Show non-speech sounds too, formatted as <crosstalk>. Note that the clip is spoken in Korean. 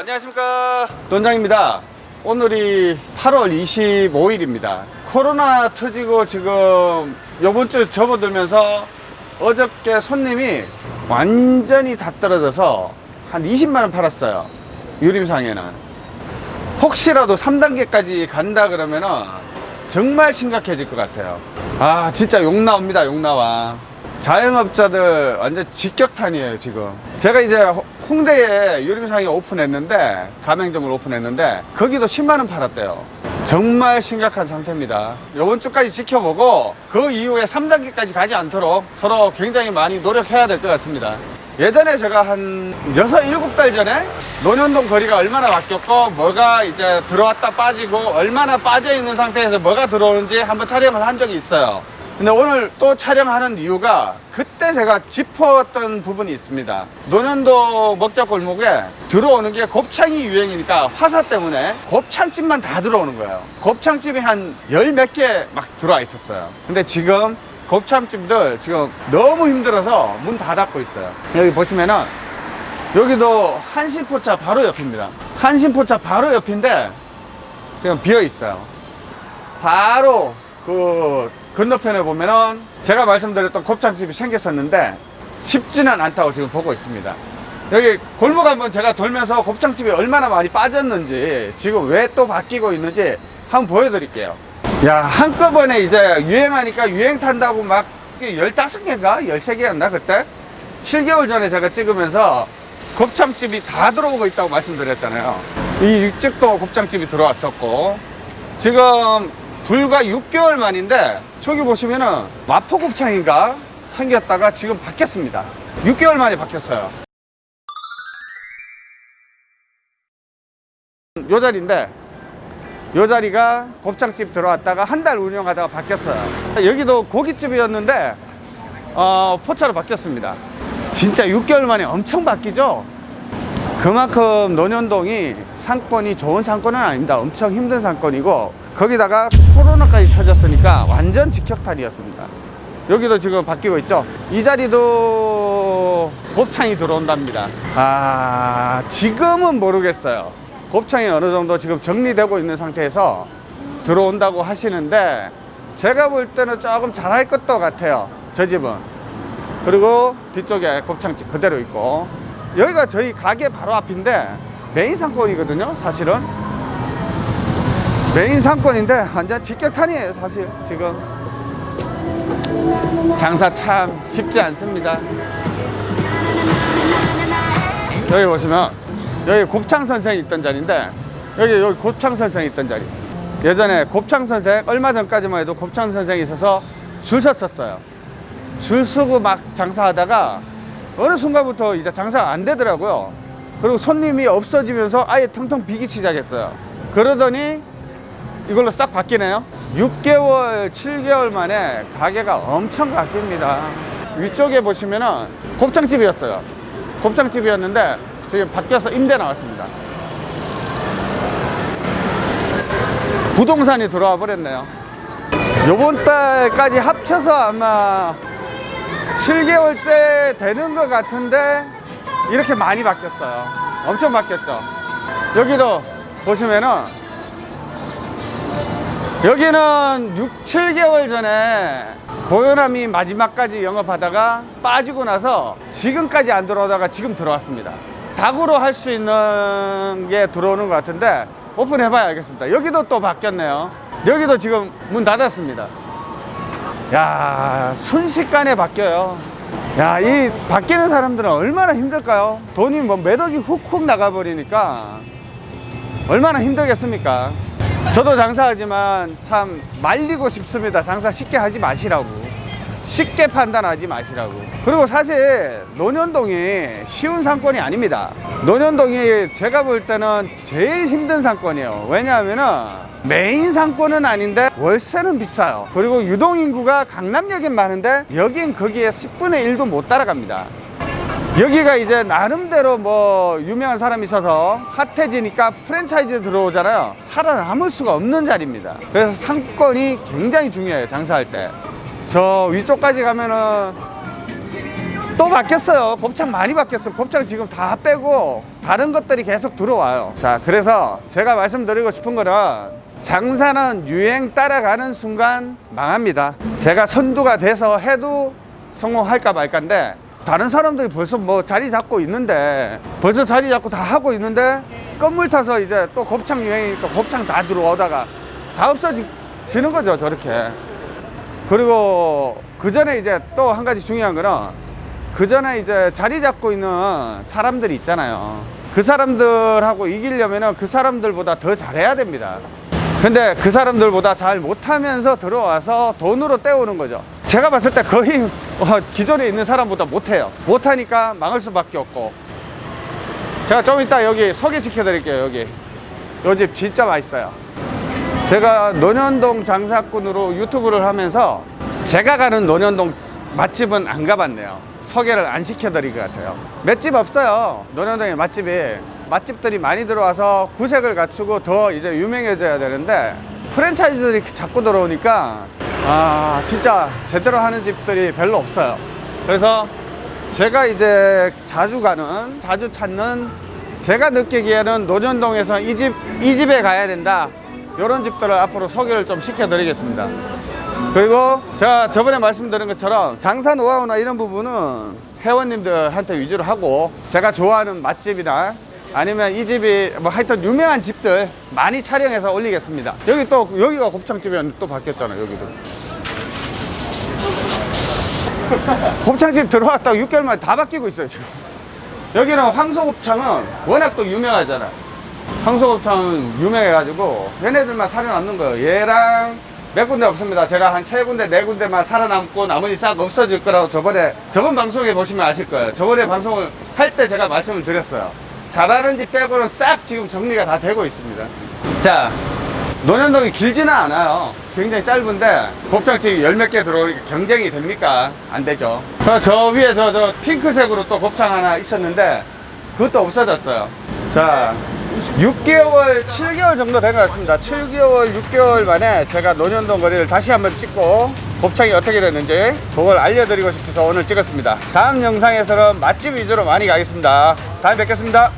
안녕하십니까. 논장입니다. 오늘이 8월 25일입니다. 코로나 터지고 지금 요번 주 접어들면서 어저께 손님이 완전히 다 떨어져서 한 20만원 팔았어요. 유림상에는. 혹시라도 3단계까지 간다 그러면은 정말 심각해질 것 같아요. 아 진짜 욕 나옵니다 욕 나와. 자영업자들 완전 직격탄이에요 지금. 제가 이제 호- 홍대에 유림상이 오픈했는데 가맹점을 오픈했는데 거기도 10만원 팔았대요. 정말 심각한 상태입니다. 이번 주까지 지켜보고 그 이후에 3단계까지 가지 않도록 서로 굉장히 많이 노력해야 될 것 같습니다. 예전에 제가 한 6, 7달 전에 논현동 거리가 얼마나 바뀌었고 뭐가 이제 들어왔다 빠지고 얼마나 빠져 있는 상태에서 뭐가 들어오는지 한번 촬영을 한 적이 있어요 근데 오늘 또 촬영하는 이유가 그때 제가 짚었던 부분이 있습니다. 논현도 먹자골목에 들어오는 게 곱창이 유행이니까 화사 때문에 곱창집만 다 들어오는 거예요. 곱창집이 한 열 몇 개 막 들어와 있었어요. 근데 지금 곱창집들 지금 너무 힘들어서 문 다 닫고 있어요. 여기 보시면은 여기도 한신포차 바로 옆입니다. 한신포차 바로 옆인데 지금 비어 있어요. 바로 그 건너편에 보면은 제가 말씀드렸던 곱창집이 생겼었는데 쉽지는 않다고 지금 보고 있습니다. 여기 골목 한번 제가 돌면서 곱창집이 얼마나 많이 빠졌는지 지금 왜 또 바뀌고 있는지 한번 보여드릴게요. 야 한꺼번에 이제 유행하니까 유행 탄다고 막 15개인가 13개였나 그때 7개월 전에 제가 찍으면서 곱창집이 다 들어오고 있다고 말씀드렸잖아요. 이 육직도 곱창집이 들어왔었고 지금 불과 6개월 만인데 저기 보시면은 마포곱창인가 생겼다가 지금 바뀌었습니다. 6개월 만에 바뀌었어요. 요 자리인데 요 자리가 곱창집 들어왔다가 한 달 운영하다가 바뀌었어요. 여기도 고깃집이었는데 어, 포차로 바뀌었습니다. 진짜 6개월 만에 엄청 바뀌죠? 그만큼 논현동이 상권이 좋은 상권은 아닙니다. 엄청 힘든 상권이고 거기다가 코로나까지 터졌으니까 완전 직격탄이었습니다. 여기도 지금 바뀌고 있죠. 이 자리도 곱창이 들어온답니다. 아 지금은 모르겠어요. 곱창이 어느 정도 지금 정리되고 있는 상태에서 들어온다고 하시는데 제가 볼 때는 조금 잘할 것도 같아요. 저 집은. 그리고 뒤쪽에 곱창집 그대로 있고 여기가 저희 가게 바로 앞인데 메인 상권이거든요 사실은 메인 상권인데 완전 직격탄이에요 사실. 지금. 장사 참 쉽지 않습니다. 여기 보시면 여기 곱창 선생이 있던 자리인데 여기 여기 곱창 선생이 있던 자리. 예전에 곱창 선생 얼마 전까지만 해도 곱창 선생이 있어서 줄 섰었어요. 줄 서고 막 장사하다가 어느 순간부터 이제 장사가 안 되더라고요. 그리고 손님이 없어지면서 아예 텅텅 비기 시작했어요. 그러더니 이걸로 싹 바뀌네요. 6개월, 7개월 만에 가게가 엄청 바뀝니다. 위쪽에 보시면은 곱창집이었어요. 곱창집이었는데 지금 바뀌어서 임대 나왔습니다. 부동산이 들어와 버렸네요. 요번 달까지 합쳐서 아마 7개월째 되는 것 같은데 이렇게 많이 바뀌었어요. 엄청 바뀌었죠. 여기도 보시면은 여기는 6, 7개월 전에 고요남이 마지막까지 영업하다가 빠지고 나서 지금까지 안 들어오다가 지금 들어왔습니다. 닭으로 할 수 있는 게 들어오는 것 같은데 오픈해봐야 알겠습니다. 여기도 또 바뀌었네요. 여기도 지금 문 닫았습니다. 야 순식간에 바뀌어요 야 이 바뀌는 사람들은 얼마나 힘들까요 돈이 뭐 매덕이 훅훅 나가버리니까 얼마나 힘들겠습니까 저도 장사하지만 참 말리고 싶습니다. 장사 쉽게 하지 마시라고. 쉽게 판단하지 마시라고. 그리고 사실 논현동이 쉬운 상권이 아닙니다. 논현동이 제가 볼 때는 제일 힘든 상권이에요. 왜냐하면은 메인 상권은 아닌데 월세는 비싸요. 그리고 유동인구가 강남역엔 많은데 여긴 거기에 10분의 1도 못 따라갑니다 여기가 이제 나름대로 뭐 유명한 사람이 있어서 핫해지니까 프랜차이즈 들어오잖아요 살아남을 수가 없는 자리입니다 그래서 상권이 굉장히 중요해요 장사할 때 저 위쪽까지 가면은 또 바뀌었어요. 곱창 많이 바뀌었어요. 곱창 지금 다 빼고 다른 것들이 계속 들어와요. 자, 그래서 제가 말씀드리고 싶은 거는 장사는 유행 따라가는 순간 망합니다. 제가 선두가 돼서 해도 성공할까 말까인데 다른 사람들이 벌써 뭐 자리 잡고 있는데 벌써 자리 잡고 다 하고 있는데 건물 타서 이제 또 곱창 유행이니까 곱창 다 들어오다가 다 없어지는 거죠 저렇게 그리고 그 전에 이제 또 한 가지 중요한 거는 그 전에 이제 자리 잡고 있는 사람들이 있잖아요. 그 사람들하고 이기려면은 그 사람들보다 더 잘해야 됩니다. 근데 그 사람들보다 잘 못하면서 들어와서 돈으로 때우는 거죠. 제가 봤을 때 거의 어, 기존에 있는 사람보다 못해요. 못하니까 망할 수밖에 없고. 제가 좀 이따 여기 소개시켜 드릴게요. 여기. 요 집 진짜 맛있어요. 제가 논현동 장사꾼으로 유튜브를 하면서 제가 가는 논현동 맛집은 안 가봤네요. 소개를 안 시켜 드릴 것 같아요. 맷집 없어요. 논현동에 맛집이. 맛집들이 많이 들어와서 구색을 갖추고 더 이제 유명해져야 되는데 프랜차이즈들이 자꾸 들어오니까 아, 진짜 제대로 하는 집들이 별로 없어요. 그래서 제가 이제 자주 가는, 자주 찾는 제가 느끼기에는 논현동에서 이 집, 이 집에 가야 된다. 이런 집들을 앞으로 소개를 좀 시켜 드리겠습니다. 그리고 제가 저번에 말씀드린 것처럼 장사 노하우나 이런 부분은 회원님들한테 위주로 하고 제가 좋아하는 맛집이나 아니면 이 집이 뭐 하여튼 유명한 집들 많이 촬영해서 올리겠습니다. 여기 또 여기가 곱창집이었는데 또 바뀌었잖아요. 여기도. <laughs> 곱창집 들어왔다가 6개월 만에 다 바뀌고 있어요 지금. 여기는 황소곱창은 워낙 또 유명하잖아. 황소곱창은 유명해가지고 얘네들만 살아남는 거예요. 얘랑 몇 군데 없습니다. 제가 한 세 군데, 네 군데만 살아남고 나머지 싹 없어질 거라고 저번에 저번 방송에 보시면 아실 거예요. 저번에 방송을 할 때 제가 말씀을 드렸어요. 잘하는 집 빼고는 싹 지금 정리가 다 되고 있습니다. 자, 논현동이 길지는 않아요. 굉장히 짧은데 곱창집이 열 몇 개 들어오니까 경쟁이 됩니까? 안 되죠. 저, 저 위에 저, 저 핑크색으로 또 곱창 하나 있었는데 그것도 없어졌어요. 자, 6개월, 7개월 정도 된 것 같습니다. 7개월, 6개월 만에 제가 논현동 거리를 다시 한번 찍고 곱창이 어떻게 됐는지 그걸 알려드리고 싶어서 오늘 찍었습니다. 다음 영상에서는 맛집 위주로 많이 가겠습니다. 다음에 뵙겠습니다.